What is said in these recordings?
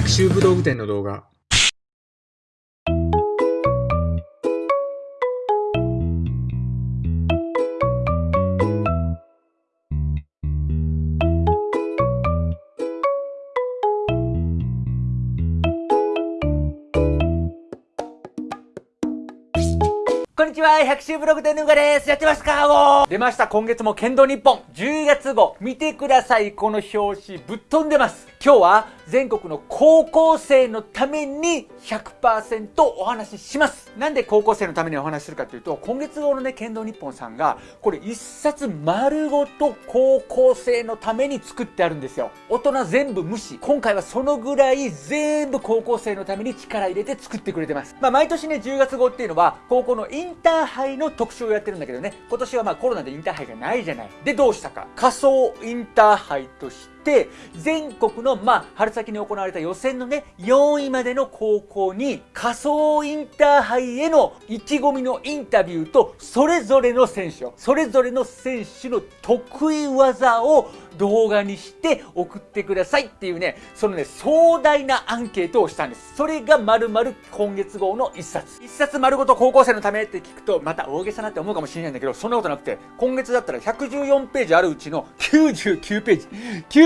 百秋武道具店の動画こんにちは、百秋ブログ店のうがです。やってますか出ました、今月も剣道日本、10月号。見てください、この表紙、ぶっ飛んでます。今日は全国の高校生のために100%お話しします。なんで高校生のためにお話しするかというと、今月号のね、剣道日本さんが、これ一冊丸ごと高校生のために作ってあるんですよ。大人全部無視。今回はそのぐらい全部高校生のために力入れて作ってくれてます。まあ毎年ね、10月号っていうのは、高校のインターハイの特集をやってるんだけどね、今年はまあコロナでインターハイがないじゃない。で、どうしたか。仮想インターハイとして、全国の、まあ、春先に行われた予選のね、4位までの高校に、仮想インターハイへの意気込みのインタビューと、それぞれの選手を、それぞれの選手の得意技を動画にして送ってくださいっていうね、そのね、壮大なアンケートをしたんです。それが丸々今月号の一冊。一冊丸ごと高校生のためって聞くと、また大げさなって思うかもしれないんだけど、そんなことなくて、今月だったら114ページあるうちの99ページ、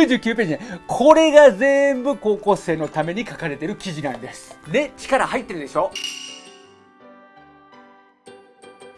99ページね、これが全部高校生のために書かれてる記事なんです。ね、力入ってるでしょ？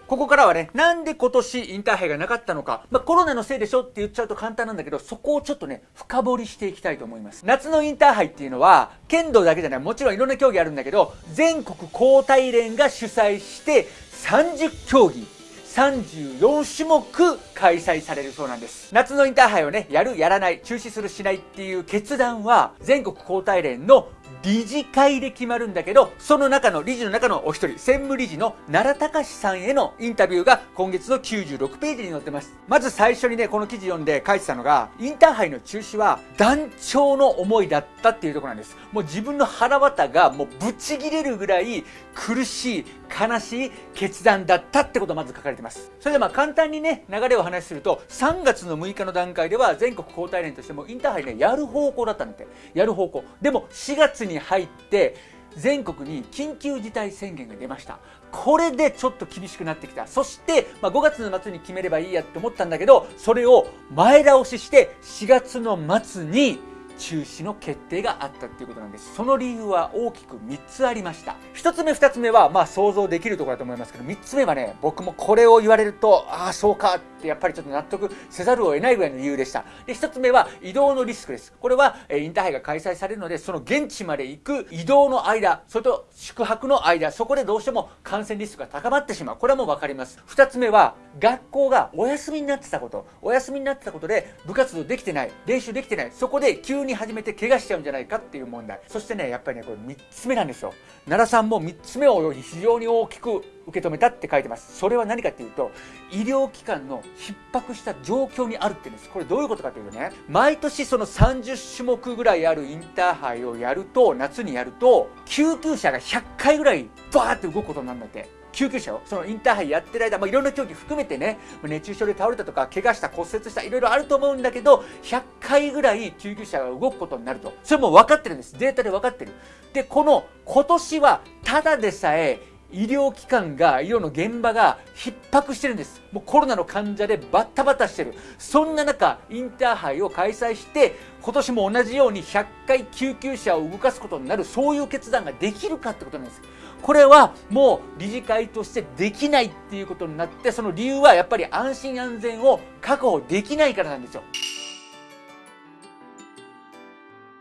ここからはね、なんで今年インターハイがなかったのか、まあ、コロナのせいでしょ？って言っちゃうと簡単なんだけど、そこをちょっとね、深掘りしていきたいと思います。夏のインターハイっていうのは、剣道だけじゃない、もちろんいろんな競技あるんだけど、全国高体連が主催して、30競技、34種目開催されるそうなんです。夏のインターハイをね、やる、やらない、中止する、しないっていう決断は、全国高体連の理事会で決まるんだけど、その中の、理事の中のお一人、専務理事の奈良隆さんへのインタビューが今月の96ページに載ってます。まず最初にね、この記事読んで書いてたのが、インターハイの中止は団長の思いだったっていうとこなんです。もう自分の腹渡がもうブチ切れるぐらい苦しい、悲しい決断だったってことがまず書かれてます。それでまあ簡単にね、流れを話しすると、3月の6日の段階では全国交代連としてもインターハイね、やる方向だったんだって。やる方向。でも4月に入って全国に緊急事態宣言が出ましたこれでちょっと厳しくなってきたそして、まあ、5月の末に決めればいいやって思ったんだけどそれを前倒しして4月の末に中止の決定があったっていうことなんです。その理由は大きく3つありました。1つ目、2つ目は、まあ想像できるところだと思いますけど、3つ目はね、僕もこれを言われると、ああ、そうかってやっぱりちょっと納得せざるを得ないぐらいの理由でした。で、1つ目は移動のリスクです。これは、えインターハイが開催されるので、その現地まで行く移動の間、それと宿泊の間、そこでどうしても感染リスクが高まってしまう。これはもうわかります。2つ目は、学校がお休みになってたこと。お休みになってたことで、部活動できてない、練習できてない。そこで急にに始めて怪我しちゃうんじゃないかっていう問題。そしてねやっぱりねこれ3つ目なんですよ。奈良さんも3つ目を非常に大きく受け止めたって書いてます。それは何かっていうと医療機関の逼迫した状況にあるって言うんです。これどういうことかというとね毎年その30種目ぐらいあるインターハイをやると夏にやると救急車が100回ぐらいバーって動くことになるんだって。救急車をそのインターハイやってる間、まあ、いろんな競技含めてね熱中症で倒れたとか怪我した骨折したいろいろあると思うんだけど100回ぐらい救急車が動くことになると。それも分かってるんです。データで分かってる。でこの今年はただでさえ医療機関が、医療の現場が逼迫してるんです。もうコロナの患者でバッタバタしてる。そんな中、インターハイを開催して、今年も同じように100回救急車を動かすことになる、そういう決断ができるかってことなんです。これはもう理事会としてできないっていうことになって、その理由はやっぱり安心安全を確保できないからなんですよ。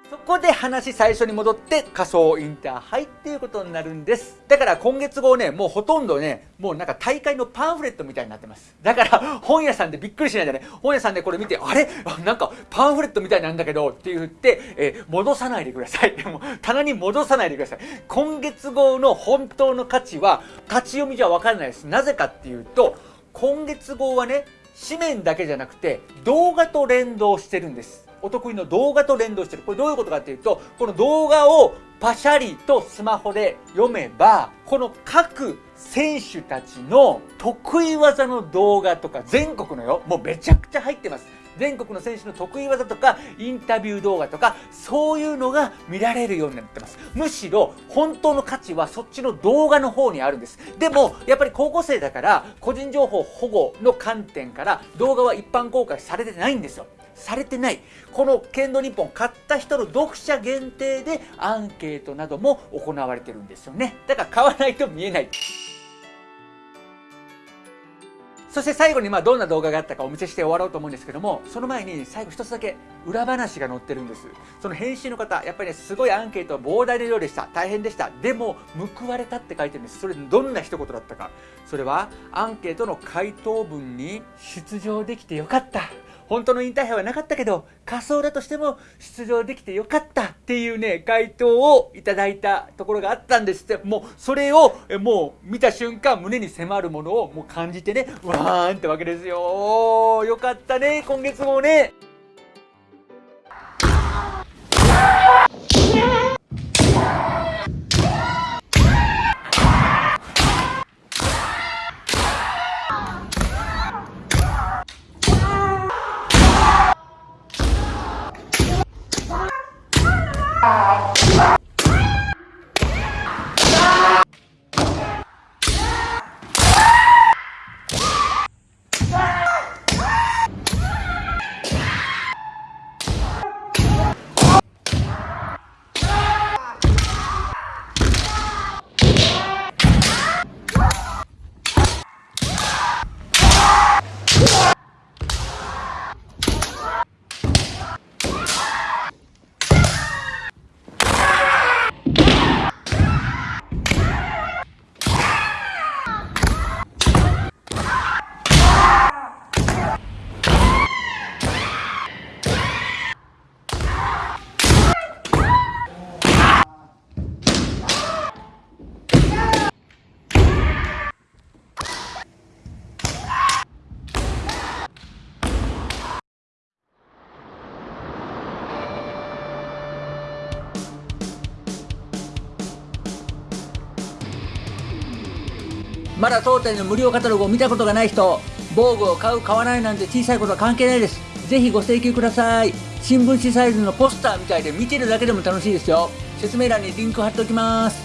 そこで話最初に戻って仮想インターハイっていうことになるんです。だから今月号ね、もうほとんどね、もうなんか大会のパンフレットみたいになってます。だから本屋さんでびっくりしないでね、本屋さんでこれ見て、あれ？なんかパンフレットみたいなんだけどって言って、えー、戻さないでください。で も棚に戻さないでください。今月号の本当の価値は立ち読みじゃわからないです。なぜかっていうと、今月号はね、紙面だけじゃなくて動画と連動してるんです。お得意の動画と連動してる。これどういうことかっていうと、この動画をパシャリとスマホで読めば、この各選手たちの得意技の動画とか全国のよ、もうめちゃくちゃ入ってます。全国の選手の得意技とかインタビュー動画とかそういうのが見られるようになってます。むしろ本当の価値はそっちの動画の方にあるんです。でもやっぱり高校生だから個人情報保護の観点から動画は一般公開されてないんですよ。されてない。この剣道日本買った人の読者限定でアンケートなども行われてるんですよね。だから買わないと見えない。そして最後にまあどんな動画があったかお見せして終わろうと思うんですけどもその前に最後一つだけ裏話が載ってるんです。その編集の方やっぱりねすごいアンケートは膨大な量でした。大変でした。でも報われたって書いてるんです。それどんな一言だったか。それはアンケートの回答文に出場できてよかった。本当の引退派はなかったけど仮想だとしても出場できてよかったっていうね回答をいただいたところがあったんですって。もうそれをもう見た瞬間胸に迫るものをもう感じてねわーんってわけですよ。よかったね今月もね。まだ当店の無料カタログを見たことがない人防具を買う買わないなんて小さいことは関係ないです。ぜひご請求ください。新聞紙サイズのポスターみたいで見てるだけでも楽しいですよ。説明欄にリンク貼っておきます。